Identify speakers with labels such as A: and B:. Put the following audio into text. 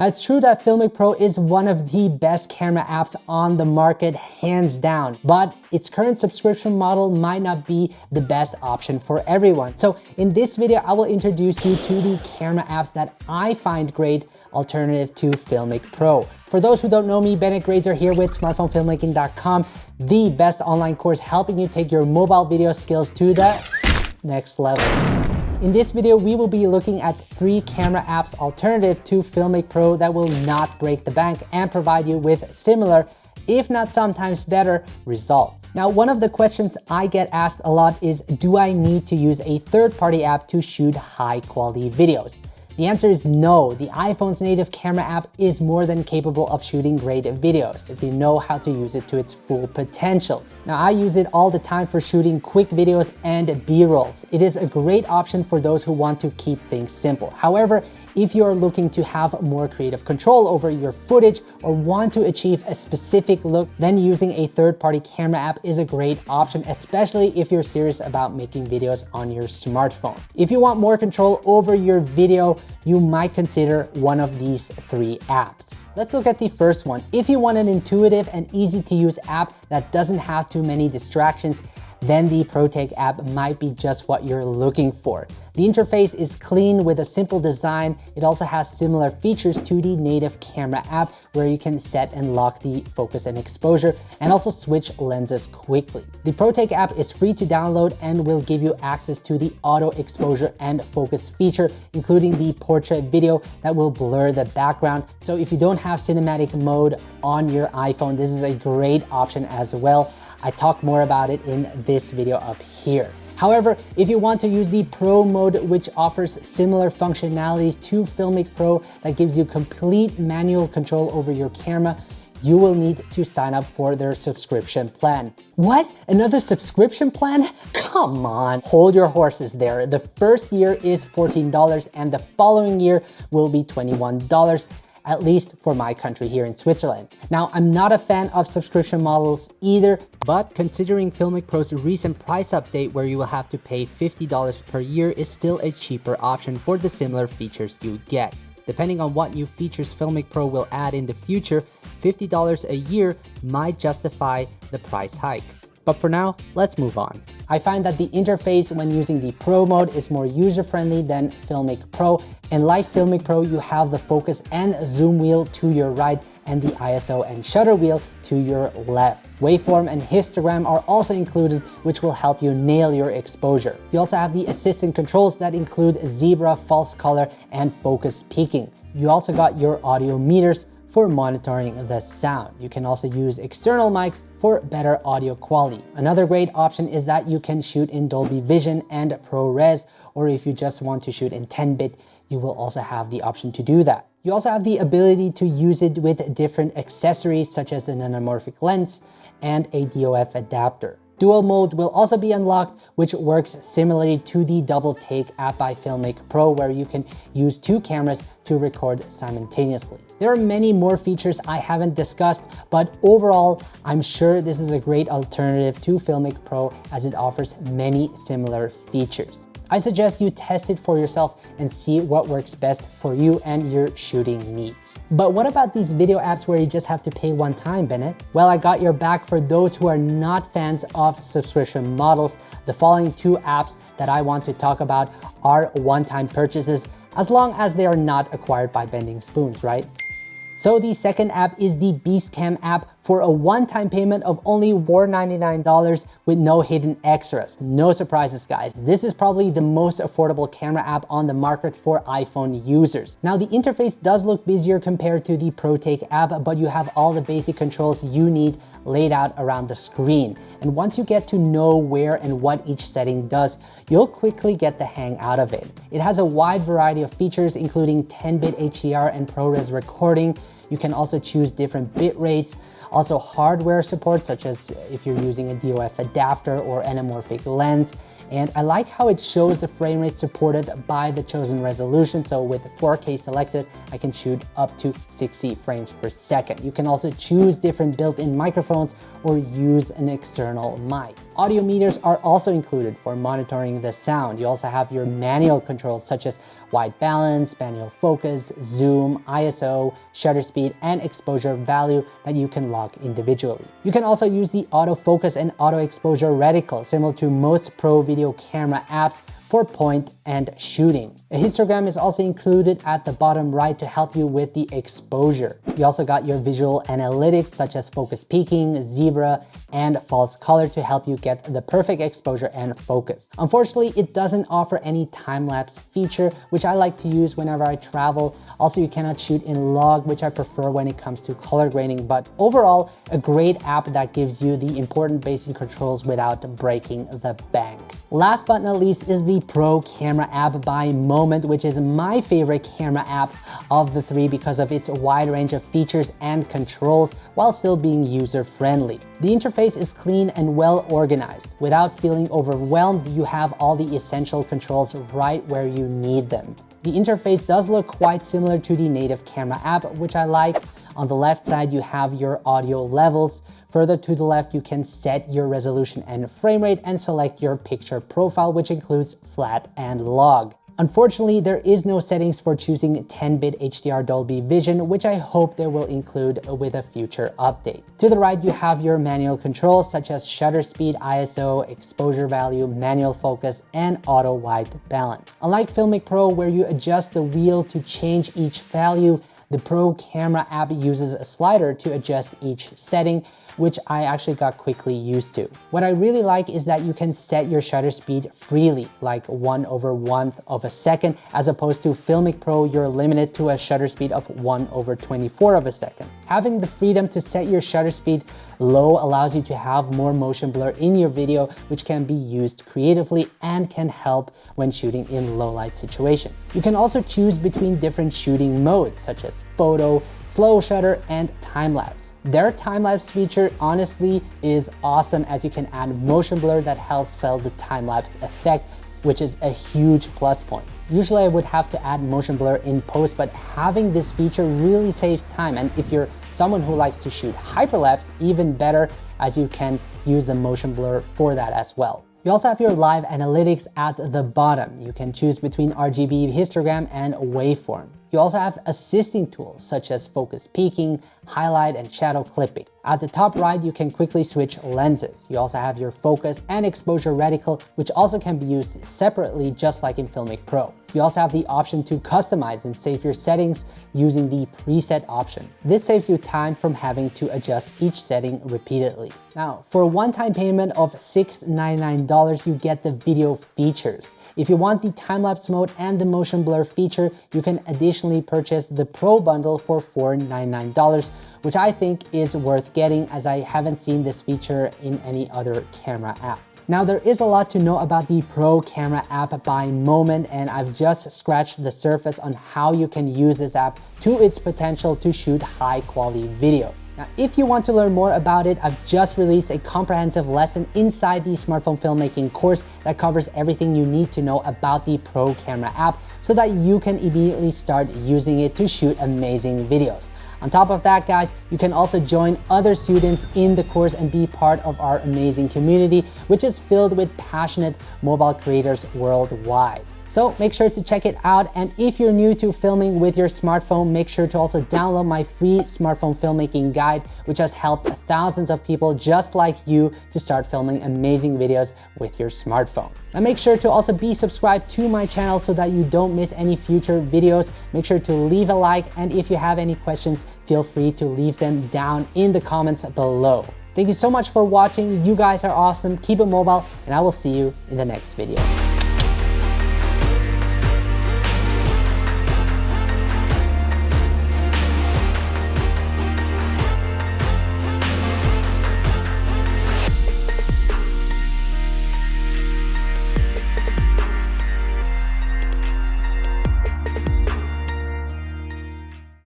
A: Now it's true that Filmic Pro is one of the best camera apps on the market, hands down, but its current subscription model might not be the best option for everyone. So in this video, I will introduce you to the camera apps that I find great alternative to Filmic Pro. For those who don't know me, Bennett Grazer here with smartphonefilmmaking.com, the best online course helping you take your mobile video skills to the next level. In this video, we will be looking at three camera apps alternative to Filmic Pro that will not break the bank and provide you with similar, if not sometimes better, results. Now, one of the questions I get asked a lot is, do I need to use a third-party app to shoot high quality videos? The answer is no. The iPhone's native camera app is more than capable of shooting great videos if you know how to use it to its full potential. Now I use it all the time for shooting quick videos and B-rolls. It is a great option for those who want to keep things simple. However, if you're looking to have more creative control over your footage or want to achieve a specific look, then using a third-party camera app is a great option, especially if you're serious about making videos on your smartphone. If you want more control over your video, you might consider one of these three apps. Let's look at the first one. If you want an intuitive and easy to use app that doesn't have too many distractions, then the ProTake app might be just what you're looking for. The interface is clean with a simple design. It also has similar features to the native camera app where you can set and lock the focus and exposure and also switch lenses quickly. The ProTake app is free to download and will give you access to the auto exposure and focus feature, including the portrait video that will blur the background. So if you don't have cinematic mode on your iPhone, this is a great option as well. I talk more about it in this video up here. However, if you want to use the Pro mode, which offers similar functionalities to Filmic Pro that gives you complete manual control over your camera, you will need to sign up for their subscription plan. What? Another subscription plan? Come on, hold your horses there. The first year is $14 and the following year will be $21 at least for my country here in Switzerland. Now, I'm not a fan of subscription models either, but considering Filmic Pro's recent price update where you will have to pay $50 per year is still a cheaper option for the similar features you get. Depending on what new features Filmic Pro will add in the future, $50 a year might justify the price hike. But for now, let's move on. I find that the interface when using the Pro mode is more user-friendly than Filmic Pro. And like Filmic Pro, you have the focus and zoom wheel to your right and the ISO and shutter wheel to your left. Waveform and histogram are also included, which will help you nail your exposure. You also have the assistant controls that include zebra, false color, and focus peaking. You also got your audio meters, for monitoring the sound. You can also use external mics for better audio quality. Another great option is that you can shoot in Dolby Vision and ProRes, or if you just want to shoot in 10-bit, you will also have the option to do that. You also have the ability to use it with different accessories such as an anamorphic lens and a DOF adapter. Dual mode will also be unlocked, which works similarly to the Double Take app by Filmic Pro, where you can use two cameras to record simultaneously. There are many more features I haven't discussed, but overall, I'm sure this is a great alternative to Filmic Pro as it offers many similar features. I suggest you test it for yourself and see what works best for you and your shooting needs. But what about these video apps where you just have to pay one time, Bennett? Well, I got your back for those who are not fans of subscription models. The following two apps that I want to talk about are one-time purchases as long as they are not acquired by Bending Spoons, right? So the second app is the Beastcam app for a one-time payment of only $499 with no hidden extras. No surprises, guys. This is probably the most affordable camera app on the market for iPhone users. Now, the interface does look busier compared to the ProTake app, but you have all the basic controls you need laid out around the screen. And once you get to know where and what each setting does, you'll quickly get the hang out of it. It has a wide variety of features, including 10-bit HDR and ProRes recording, you can also choose different bit rates, also hardware support, such as if you're using a DOF adapter or anamorphic lens. And I like how it shows the frame rate supported by the chosen resolution. So with 4K selected, I can shoot up to 60 frames per second. You can also choose different built-in microphones or use an external mic. Audio meters are also included for monitoring the sound. You also have your manual controls such as white balance, manual focus, zoom, ISO, shutter speed, and exposure value that you can lock individually. You can also use the autofocus and auto exposure reticle similar to most pro video camera apps for point and shooting. A histogram is also included at the bottom right to help you with the exposure. You also got your visual analytics such as focus peaking, zebra, and false color to help you get the perfect exposure and focus. Unfortunately, it doesn't offer any time-lapse feature, which I like to use whenever I travel. Also, you cannot shoot in log, which I prefer when it comes to color grading, but overall, a great app that gives you the important basic controls without breaking the bank. Last but not least is the Pro Camera app by Moment, which is my favorite camera app of the three because of its wide range of features and controls while still being user-friendly. The interface is clean and well organized. Without feeling overwhelmed, you have all the essential controls right where you need them. The interface does look quite similar to the native camera app, which I like. On the left side, you have your audio levels. Further to the left, you can set your resolution and frame rate and select your picture profile, which includes flat and log. Unfortunately, there is no settings for choosing 10-bit HDR Dolby Vision, which I hope they will include with a future update. To the right, you have your manual controls such as shutter speed, ISO, exposure value, manual focus, and auto white balance. Unlike Filmic Pro, where you adjust the wheel to change each value, the Pro Camera app uses a slider to adjust each setting, which I actually got quickly used to. What I really like is that you can set your shutter speed freely, like one over one of a second, as opposed to Filmic Pro, you're limited to a shutter speed of one over 24 of a second. Having the freedom to set your shutter speed low allows you to have more motion blur in your video, which can be used creatively and can help when shooting in low light situations. You can also choose between different shooting modes, such as photo, slow shutter, and time-lapse. Their time-lapse feature honestly is awesome as you can add motion blur that helps sell the time-lapse effect, which is a huge plus point. Usually I would have to add motion blur in post, but having this feature really saves time. And if you're someone who likes to shoot hyperlapse, even better as you can use the motion blur for that as well. You also have your live analytics at the bottom. You can choose between RGB histogram and waveform. You also have assisting tools such as focus peaking, highlight, and shadow clipping. At the top right, you can quickly switch lenses. You also have your focus and exposure reticle, which also can be used separately just like in Filmic Pro. You also have the option to customize and save your settings using the preset option. This saves you time from having to adjust each setting repeatedly. Now, for a one-time payment of 699, you get the video features. If you want the time-lapse mode and the motion blur feature, you can additionally purchase the Pro bundle for 499, which I think is worth getting as I haven't seen this feature in any other camera app. Now there is a lot to know about the Pro Camera app by Moment and I've just scratched the surface on how you can use this app to its potential to shoot high quality videos. Now, if you want to learn more about it, I've just released a comprehensive lesson inside the smartphone filmmaking course that covers everything you need to know about the Pro Camera app so that you can immediately start using it to shoot amazing videos. On top of that, guys, you can also join other students in the course and be part of our amazing community, which is filled with passionate mobile creators worldwide. So make sure to check it out. And if you're new to filming with your smartphone, make sure to also download my free smartphone filmmaking guide, which has helped thousands of people just like you to start filming amazing videos with your smartphone. Now make sure to also be subscribed to my channel so that you don't miss any future videos. Make sure to leave a like. And if you have any questions, feel free to leave them down in the comments below. Thank you so much for watching. You guys are awesome. Keep it mobile and I will see you in the next video.